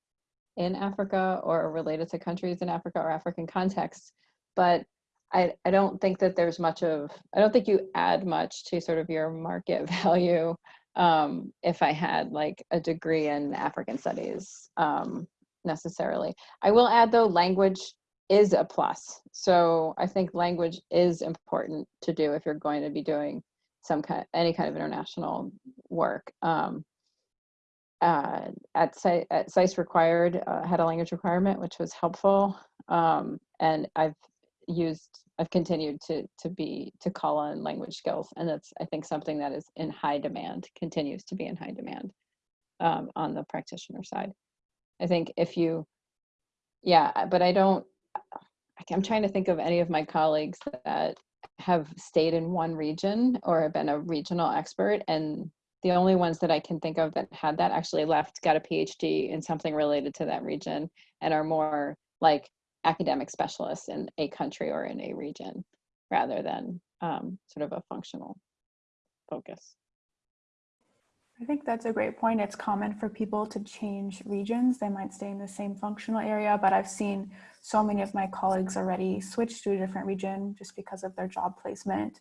in Africa or related to countries in Africa or African contexts. But I, I don't think that there's much of, I don't think you add much to sort of your market value um, if I had like a degree in African studies um, necessarily. I will add though, language is a plus. So I think language is important to do if you're going to be doing some kind, any kind of international work. Um, uh, at, at SAIS required, uh, had a language requirement, which was helpful. Um, and I've used, I've continued to, to be, to call on language skills. And that's, I think, something that is in high demand, continues to be in high demand um, on the practitioner side. I think if you, yeah, but I don't, I'm trying to think of any of my colleagues that have stayed in one region or have been a regional expert and the only ones that I can think of that had that actually left, got a PhD in something related to that region and are more like academic specialists in a country or in a region rather than um, sort of a functional focus. I think that's a great point. It's common for people to change regions. They might stay in the same functional area, but I've seen so many of my colleagues already switch to a different region just because of their job placement.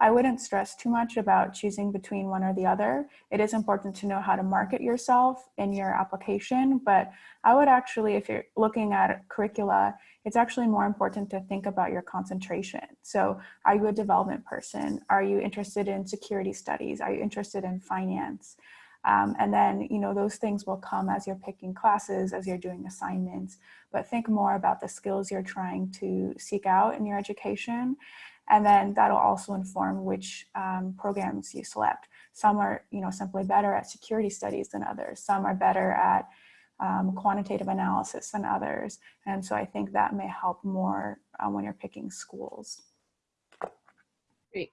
I wouldn't stress too much about choosing between one or the other. It is important to know how to market yourself in your application, but I would actually, if you're looking at curricula, it's actually more important to think about your concentration. So are you a development person? Are you interested in security studies? Are you interested in finance? Um, and then, you know, those things will come as you're picking classes, as you're doing assignments, but think more about the skills you're trying to seek out in your education. And then that'll also inform which um, programs you select. Some are, you know, simply better at security studies than others. Some are better at um, quantitative analysis than others. And so I think that may help more uh, when you're picking schools. Great.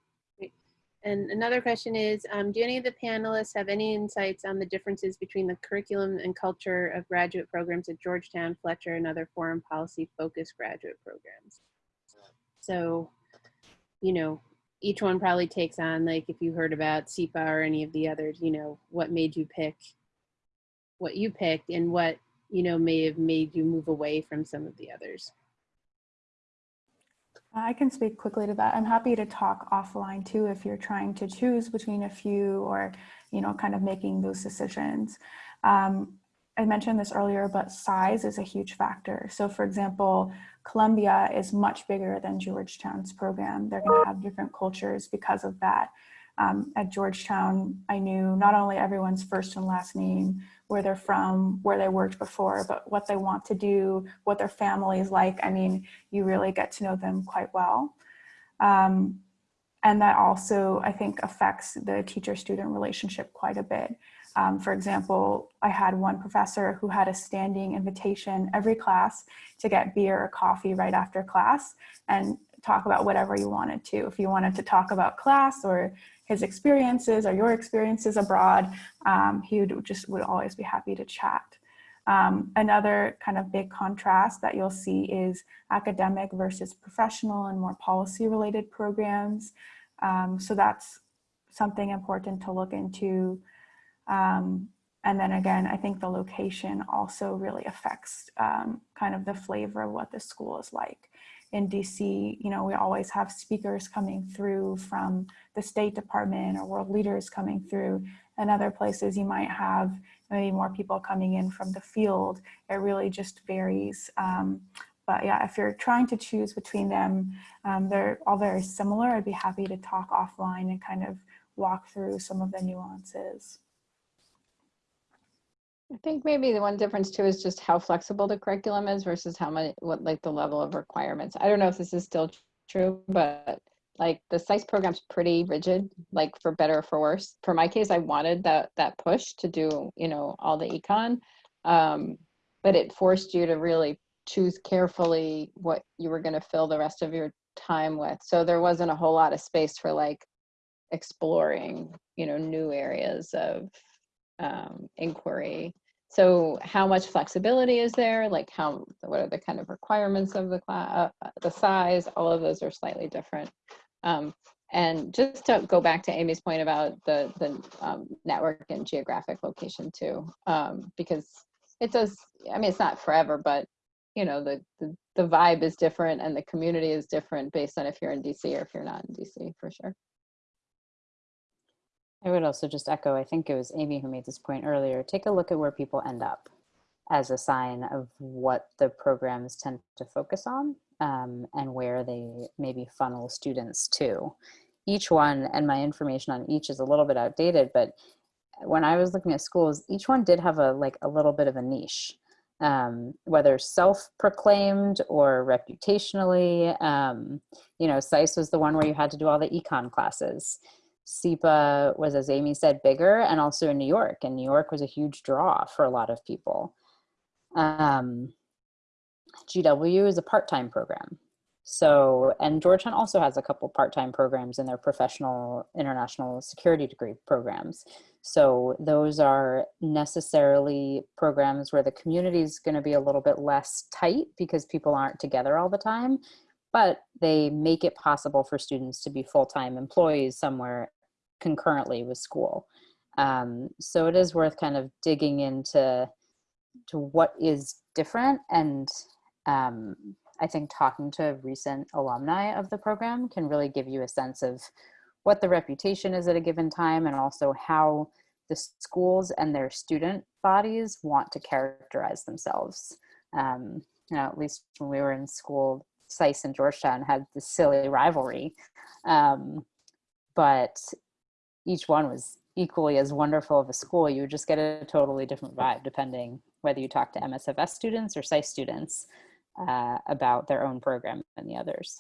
And another question is, um, do any of the panelists have any insights on the differences between the curriculum and culture of graduate programs at Georgetown, Fletcher, and other foreign policy focused graduate programs? So, you know, each one probably takes on, like if you heard about SIPA or any of the others, you know, what made you pick what you picked and what you know may have made you move away from some of the others I can speak quickly to that. I'm happy to talk offline too if you're trying to choose between a few or, you know, kind of making those decisions. Um, I mentioned this earlier, but size is a huge factor. So for example, Columbia is much bigger than Georgetown's program. They're gonna have different cultures because of that. Um, at Georgetown, I knew not only everyone's first and last name, where they're from, where they worked before, but what they want to do, what their family is like. I mean, you really get to know them quite well. Um, and that also, I think, affects the teacher-student relationship quite a bit. Um, for example, I had one professor who had a standing invitation every class to get beer or coffee right after class and talk about whatever you wanted to. If you wanted to talk about class or his experiences or your experiences abroad, um, he would just would always be happy to chat. Um, another kind of big contrast that you'll see is academic versus professional and more policy related programs. Um, so that's something important to look into. Um, and then again, I think the location also really affects um, kind of the flavor of what the school is like. In DC, you know, we always have speakers coming through from the State Department or world leaders coming through. And other places you might have maybe more people coming in from the field. It really just varies. Um, but yeah, if you're trying to choose between them, um, they're all very similar. I'd be happy to talk offline and kind of walk through some of the nuances. I think maybe the one difference too is just how flexible the curriculum is versus how much, what like the level of requirements. I don't know if this is still true, but like the SAIS program's pretty rigid, like for better or for worse. For my case, I wanted that that push to do, you know, all the econ, um, but it forced you to really choose carefully what you were going to fill the rest of your time with. So there wasn't a whole lot of space for like exploring, you know, new areas of um, inquiry. So how much flexibility is there? Like how, what are the kind of requirements of the class, uh, the size, all of those are slightly different. Um, and just to go back to Amy's point about the, the um, network and geographic location too, um, because it does, I mean, it's not forever, but you know, the, the, the vibe is different and the community is different based on if you're in DC or if you're not in DC for sure. I would also just echo, I think it was Amy who made this point earlier, take a look at where people end up as a sign of what the programs tend to focus on um, and where they maybe funnel students to. Each one, and my information on each is a little bit outdated, but when I was looking at schools, each one did have a like a little bit of a niche, um, whether self-proclaimed or reputationally. Um, you know, SAIS was the one where you had to do all the econ classes. SIPA was, as Amy said, bigger and also in New York. And New York was a huge draw for a lot of people. Um, GW is a part-time program. So, and Georgetown also has a couple part-time programs in their professional international security degree programs. So those are necessarily programs where the community is going to be a little bit less tight because people aren't together all the time, but they make it possible for students to be full-time employees somewhere concurrently with school. Um, so it is worth kind of digging into to what is different and um, I think talking to recent alumni of the program can really give you a sense of what the reputation is at a given time and also how the schools and their student bodies want to characterize themselves. Um, you know, at least when we were in school, SAIS and Georgetown had this silly rivalry. Um, but each one was equally as wonderful of a school. You would just get a totally different vibe depending whether you talk to MSFS students or SAIS students uh, about their own program and the others.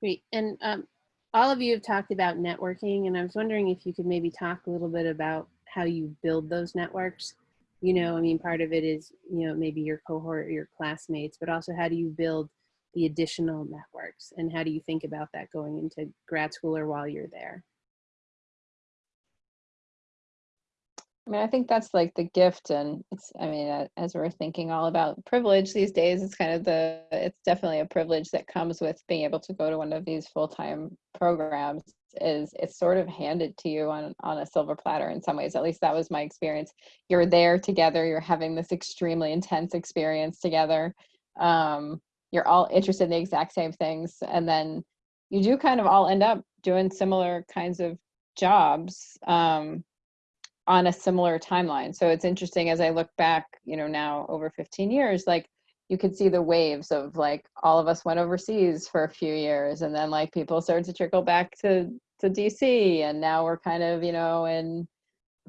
Great. And um, all of you have talked about networking, and I was wondering if you could maybe talk a little bit about how you build those networks. You know, I mean, part of it is, you know, maybe your cohort or your classmates, but also how do you build the additional networks and how do you think about that going into grad school or while you're there? I mean, I think that's like the gift, and it's. I mean, as we're thinking all about privilege these days, it's kind of the. It's definitely a privilege that comes with being able to go to one of these full time programs. Is it's sort of handed to you on on a silver platter in some ways. At least that was my experience. You're there together. You're having this extremely intense experience together. Um, you're all interested in the exact same things, and then you do kind of all end up doing similar kinds of jobs. Um, on a similar timeline. So it's interesting as I look back, you know, now over 15 years, like you could see the waves of like all of us went overseas for a few years and then like people started to trickle back to to DC and now we're kind of, you know, in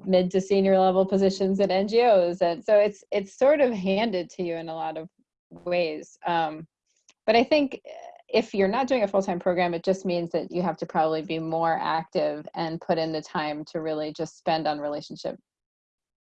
mid to senior level positions at NGOs. And so it's, it's sort of handed to you in a lot of ways. Um, but I think if you're not doing a full-time program, it just means that you have to probably be more active and put in the time to really just spend on relationship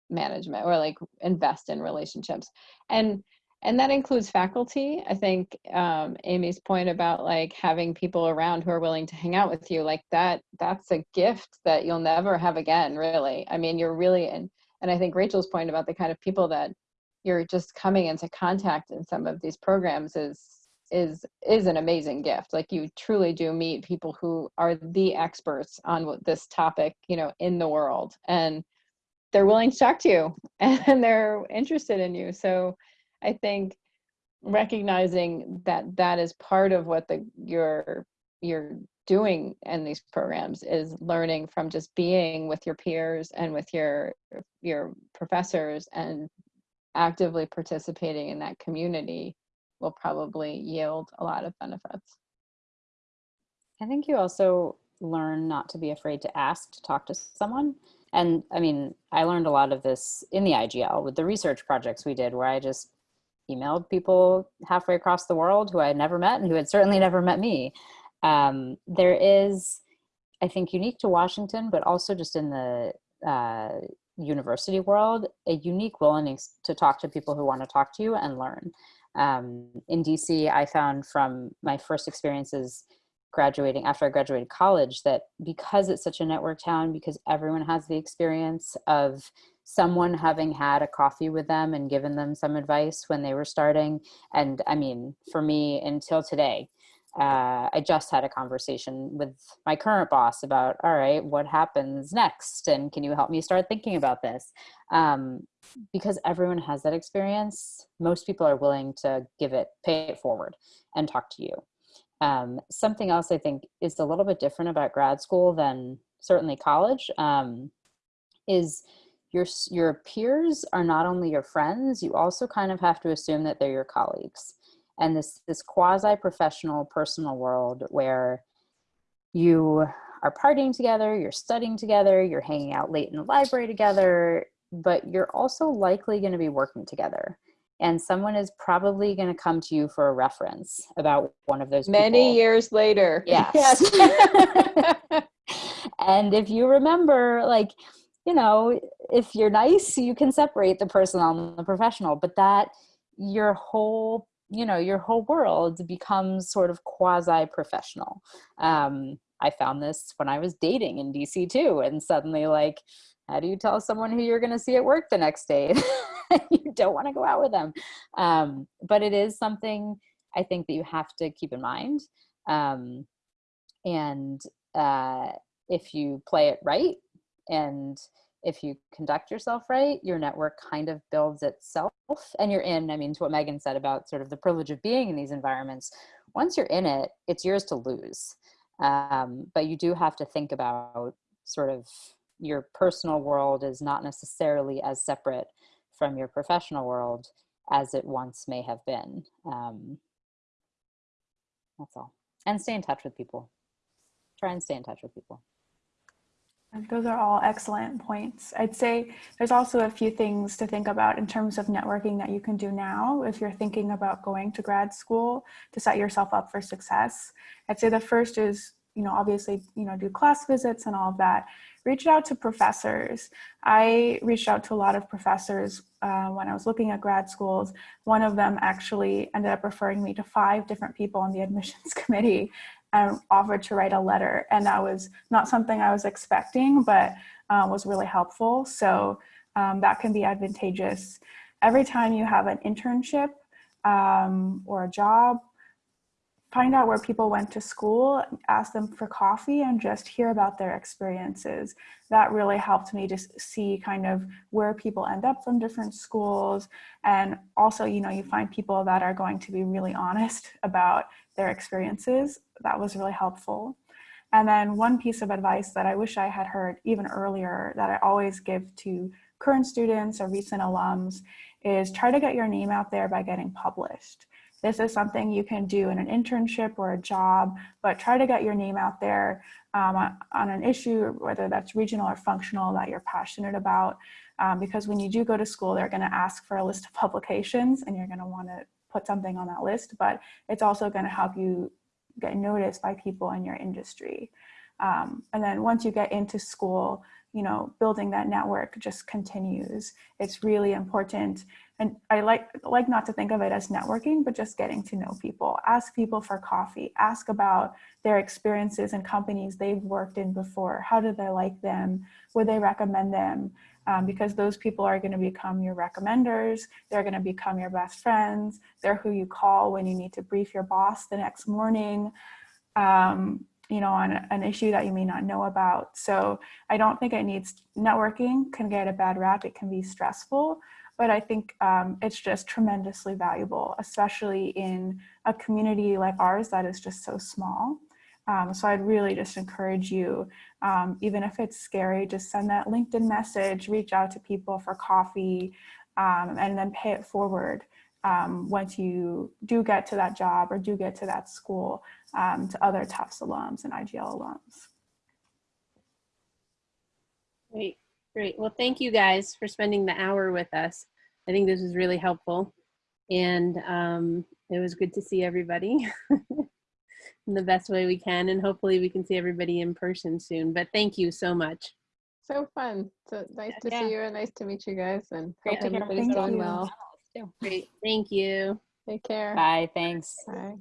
management or like invest in relationships. And and that includes faculty. I think um, Amy's point about like having people around who are willing to hang out with you, like that, that's a gift that you'll never have again, really. I mean, you're really, and, and I think Rachel's point about the kind of people that you're just coming into contact in some of these programs is is is an amazing gift like you truly do meet people who are the experts on this topic you know in the world and they're willing to talk to you and they're interested in you so i think recognizing that that is part of what the you're you're doing in these programs is learning from just being with your peers and with your your professors and actively participating in that community will probably yield a lot of benefits. I think you also learn not to be afraid to ask to talk to someone. And I mean, I learned a lot of this in the IGL with the research projects we did where I just emailed people halfway across the world who I had never met and who had certainly never met me. Um, there is, I think, unique to Washington, but also just in the uh, university world, a unique willingness to talk to people who want to talk to you and learn. Um, in DC, I found from my first experiences graduating after I graduated college that because it's such a network town, because everyone has the experience of someone having had a coffee with them and given them some advice when they were starting. And I mean, for me until today, uh, I just had a conversation with my current boss about, all right, what happens next? And can you help me start thinking about this? Um, because everyone has that experience, most people are willing to give it, pay it forward and talk to you. Um, something else I think is a little bit different about grad school than certainly college um, is your, your peers are not only your friends, you also kind of have to assume that they're your colleagues and this this quasi-professional personal world where you are partying together, you're studying together, you're hanging out late in the library together, but you're also likely going to be working together. And someone is probably going to come to you for a reference about one of those Many people. years later. Yes. yes. and if you remember, like, you know, if you're nice, you can separate the personal and the professional, but that your whole you know your whole world becomes sort of quasi professional um, i found this when i was dating in dc too and suddenly like how do you tell someone who you're going to see at work the next day? You don't want to go out with them. Um, but it is something i think that you have to keep in mind. Um, and uh, if you play it right and if you conduct yourself right, your network kind of builds itself and you're in, I mean, to what Megan said about sort of the privilege of being in these environments, once you're in it, it's yours to lose. Um, but you do have to think about sort of your personal world is not necessarily as separate from your professional world as it once may have been. Um, that's all. And stay in touch with people. Try and stay in touch with people. Those are all excellent points. I'd say there's also a few things to think about in terms of networking that you can do now if you're thinking about going to grad school to set yourself up for success. I'd say the first is, you know, obviously, you know, do class visits and all of that. Reach out to professors. I reached out to a lot of professors uh, when I was looking at grad schools. One of them actually ended up referring me to five different people on the admissions committee and offered to write a letter. And that was not something I was expecting, but uh, was really helpful. So um, that can be advantageous. Every time you have an internship um, or a job, find out where people went to school, ask them for coffee and just hear about their experiences. That really helped me to see kind of where people end up from different schools. And also, you know, you find people that are going to be really honest about their experiences. That was really helpful. And then one piece of advice that I wish I had heard even earlier that I always give to current students or recent alums is try to get your name out there by getting published. this is something you can do in an internship or a job, but try to get your name out there um, on, an issue, whether that's regional or functional that you're passionate about. Um, because when you do go to school, they're going to ask for a list of publications and you're going to want to put something on that list, but it's also going to help you get noticed by people in your industry. Um, and then once you get into school, you know, building that network just continues. It's really important. And I like, like not to think of it as networking, but just getting to know people. Ask people for coffee. Ask about their experiences and companies they've worked in before. How did they like them? Would they recommend them? Um, because those people are going to become your recommenders. They're going to become your best friends. They're who you call when you need to brief your boss the next morning. Um, you know, on an issue that you may not know about. So I don't think it needs networking can get a bad rap. It can be stressful, but I think um, it's just tremendously valuable, especially in a community like ours that is just so small. Um, so I'd really just encourage you, um, even if it's scary, just send that LinkedIn message, reach out to people for coffee, um, and then pay it forward um, once you do get to that job or do get to that school um, to other Tufts alums and IGL alums. Great, great. Well, thank you guys for spending the hour with us. I think this was really helpful. And um, it was good to see everybody the best way we can. And hopefully we can see everybody in person soon. But thank you so much. So fun. So nice to Yeah. see you and nice to meet you guys and Great hope to hear everybody's from doing you. well. Great. Thank you. Take care. Bye, thanks. Bye.